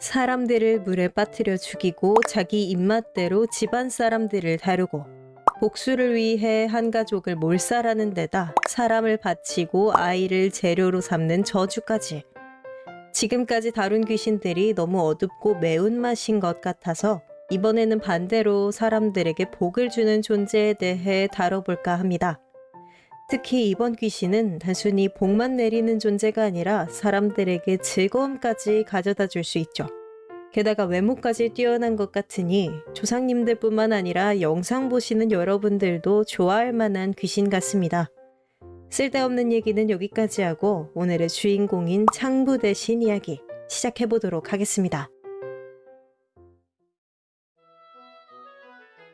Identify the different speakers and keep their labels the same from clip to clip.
Speaker 1: 사람들을 물에 빠뜨려 죽이고 자기 입맛대로 집안 사람들을 다루고 복수를 위해 한 가족을 몰살하는 데다 사람을 바치고 아이를 재료로 삼는 저주까지. 지금까지 다룬 귀신들이 너무 어둡고 매운맛인 것 같아서 이번에는 반대로 사람들에게 복을 주는 존재에 대해 다뤄볼까 합니다. 특히 이번 귀신은 단순히 복만 내리는 존재가 아니라 사람들에게 즐거움까지 가져다 줄 수 있죠. 게다가 외모까지 뛰어난 것 같으니 조상님들 뿐만 아니라 영상 보시는 여러분들도 좋아할 만한 귀신 같습니다. 쓸데없는 얘기는 여기까지 하고 오늘의 주인공인 창부 대신 이야기 시작해보도록 하겠습니다.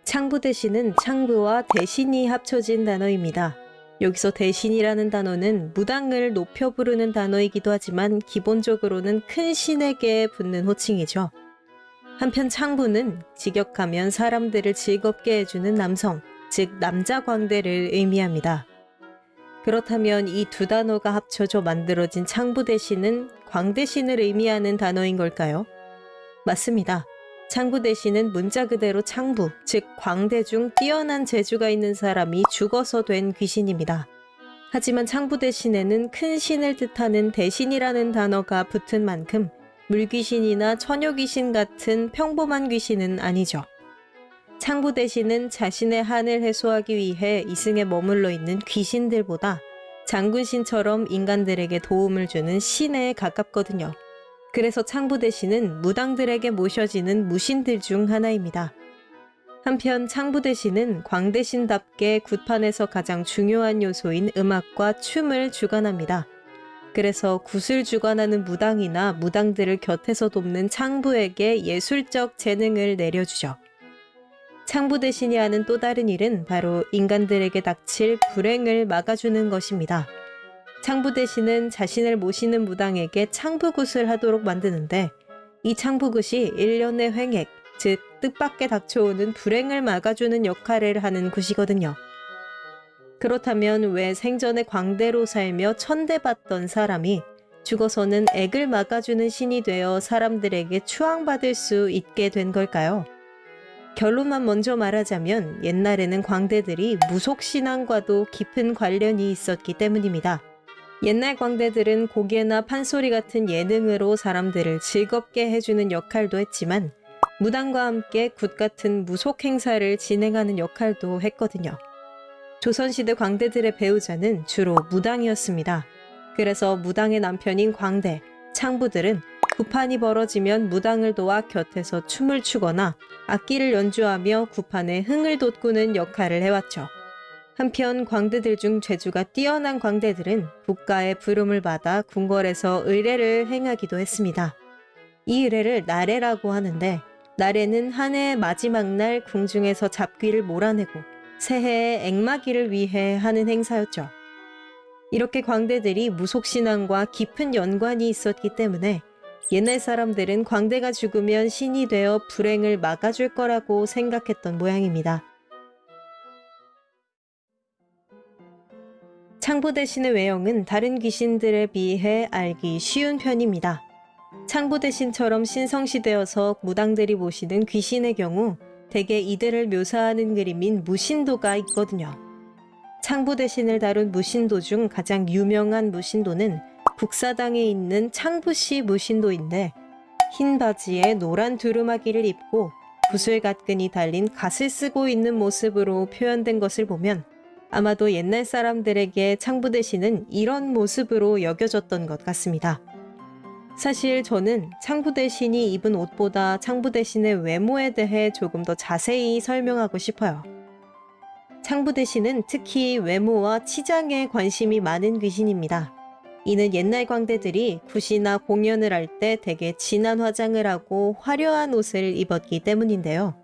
Speaker 1: 창부 대신은 창부와 대신이 합쳐진 단어입니다. 여기서 대신이라는 단어는 무당을 높여 부르는 단어이기도 하지만 기본적으로는 큰 신에게 붙는 호칭이죠. 한편 창부는 직역하면 사람들을 즐겁게 해주는 남성, 즉 남자 광대를 의미합니다. 그렇다면 이 두 단어가 합쳐져 만들어진 창부 대신은 광대신을 의미하는 단어인 걸까요? 맞습니다. 창부 대신은 문자 그대로 창부, 즉 광대 중 뛰어난 재주가 있는 사람이 죽어서 된 귀신입니다. 하지만 창부 대신에는 큰 신을 뜻하는 대신이라는 단어가 붙은 만큼 물귀신이나 처녀귀신 같은 평범한 귀신은 아니죠. 창부 대신은 자신의 한을 해소하기 위해 이승에 머물러 있는 귀신들보다 장군신처럼 인간들에게 도움을 주는 신에 가깝거든요. 그래서 창부 대신은 무당들에게 모셔지는 무신들 중 하나입니다. 한편 창부 대신은 광대신답게 굿판에서 가장 중요한 요소인 음악과 춤을 주관합니다. 그래서 굿을 주관하는 무당이나 무당들을 곁에서 돕는 창부에게 예술적 재능을 내려주죠. 창부 대신이 하는 또 다른 일은 바로 인간들에게 닥칠 불행을 막아주는 것입니다. 창부 대신은 자신을 모시는 무당에게 창부굿을 하도록 만드는데 이 창부굿이 일련의 횡액, 즉 뜻밖에 닥쳐오는 불행을 막아주는 역할을 하는 굿이거든요. 그렇다면 왜 생전에 광대로 살며 천대받던 사람이 죽어서는 액을 막아주는 신이 되어 사람들에게 추앙받을 수 있게 된 걸까요? 결론만 먼저 말하자면 옛날에는 광대들이 무속신앙과도 깊은 관련이 있었기 때문입니다. 옛날 광대들은 곡예나 판소리 같은 예능으로 사람들을 즐겁게 해주는 역할도 했지만 무당과 함께 굿 같은 무속 행사를 진행하는 역할도 했거든요. 조선시대 광대들의 배우자는 주로 무당이었습니다. 그래서 무당의 남편인 광대, 창부들은 구판이 벌어지면 무당을 도와 곁에서 춤을 추거나 악기를 연주하며 구판에 흥을 돋구는 역할을 해왔죠. 한편 광대들 중 재주가 뛰어난 광대들은 국가의 부름을 받아 궁궐에서 의례를 행하기도 했습니다. 이 의례를 나래라고 하는데 나래는 한 해의 마지막 날 궁중에서 잡귀를 몰아내고 새해의 액마기를 위해 하는 행사였죠. 이렇게 광대들이 무속신앙과 깊은 연관이 있었기 때문에 옛날 사람들은 광대가 죽으면 신이 되어 불행을 막아줄 거라고 생각했던 모양입니다. 창부 대신의 외형은 다른 귀신들에 비해 알기 쉬운 편입니다. 창부 대신처럼 신성시되어서 무당들이 모시는 귀신의 경우 대개 이들을 묘사하는 그림인 무신도가 있거든요. 창부 대신을 다룬 무신도 중 가장 유명한 무신도는 국사당에 있는 창부시 무신도인데 흰 바지에 노란 두루마기를 입고 구슬갓근이 달린 갓을 쓰고 있는 모습으로 표현된 것을 보면 아마도 옛날 사람들에게 창부 대신은 이런 모습으로 여겨졌던 것 같습니다. 사실 저는 창부 대신이 입은 옷보다 창부 대신의 외모에 대해 조금 더 자세히 설명하고 싶어요. 창부 대신은 특히 외모와 치장에 관심이 많은 귀신입니다. 이는 옛날 광대들이 굿이나 공연을 할때 대개 진한 화장을 하고 화려한 옷을 입었기 때문인데요.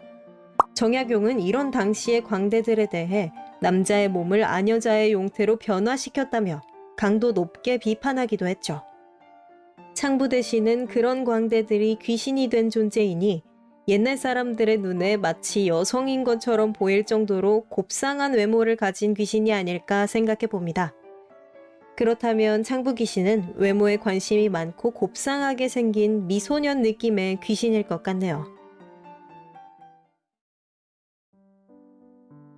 Speaker 1: 정약용은 이런 당시의 광대들에 대해 남자의 몸을 아녀자의 용태로 변화시켰다며 강도 높게 비판하기도 했죠. 창부 대신은 그런 광대들이 귀신이 된 존재이니 옛날 사람들의 눈에 마치 여성인 것처럼 보일 정도로 곱상한 외모를 가진 귀신이 아닐까 생각해 봅니다. 그렇다면 창부 귀신은 외모에 관심이 많고 곱상하게 생긴 미소년 느낌의 귀신일 것 같네요.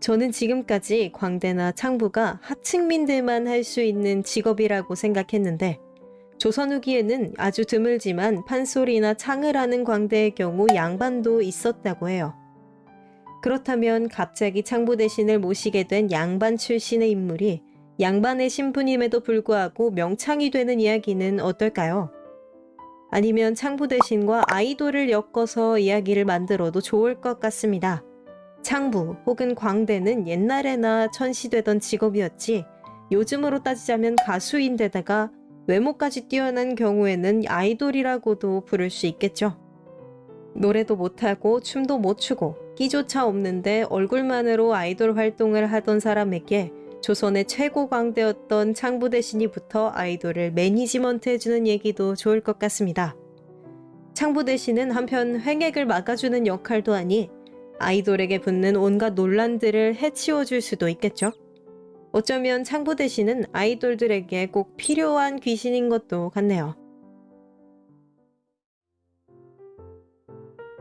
Speaker 1: 저는 지금까지 광대나 창부가 하층민들만 할 수 있는 직업이라고 생각했는데 조선 후기에는 아주 드물지만 판소리나 창을 하는 광대의 경우 양반도 있었다고 해요. 그렇다면 갑자기 창부 대신을 모시게 된 양반 출신의 인물이 양반의 신분임에도 불구하고 명창이 되는 이야기는 어떨까요? 아니면 창부 대신과 아이돌을 엮어서 이야기를 만들어도 좋을 것 같습니다. 창부 혹은 광대는 옛날에나 천시되던 직업이었지 요즘으로 따지자면 가수인데다가 외모까지 뛰어난 경우에는 아이돌이라고도 부를 수 있겠죠. 노래도 못하고 춤도 못 추고 끼조차 없는데 얼굴만으로 아이돌 활동을 하던 사람에게 조선의 최고 광대였던 창부 대신이부터 아이돌을 매니지먼트 해주는 얘기도 좋을 것 같습니다. 창부 대신은 한편 횡액을 막아주는 역할도 하니 아이돌에게 붙는 온갖 논란들을 해치워줄 수도 있겠죠. 어쩌면 창부 대신은 아이돌들에게 꼭 필요한 귀신인 것도 같네요.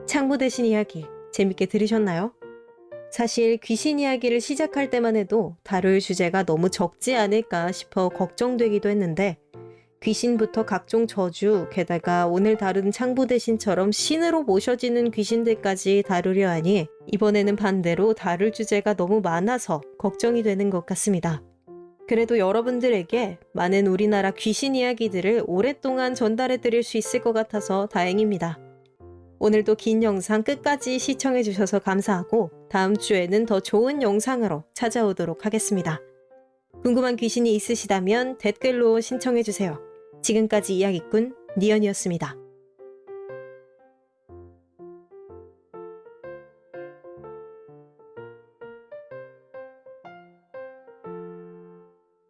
Speaker 1: 창부 대 신 이야기 재밌게 들으셨나요? 사실 귀신 이야기를 시작할 때만 해도 다룰 주제가 너무 적지 않을까 싶어 걱정되기도 했는데 귀신부터 각종 저주, 게다가 오늘 다룬 창부 대신처럼 신으로 모셔지는 귀신들까지 다루려 하니 이번에는 반대로 다룰 주제가 너무 많아서 걱정이 되는 것 같습니다. 그래도 여러분들에게 많은 우리나라 귀신 이야기들을 오랫동안 전달해 드릴 수 있을 것 같아서 다행입니다. 오늘도 긴 영상 끝까지 시청해 주셔서 감사하고 다음 주에는 더 좋은 영상으로 찾아오도록 하겠습니다. 궁금한 귀신이 있으시다면 댓글로 신청해 주세요. 지금까지 이야기꾼 니언이었습니다.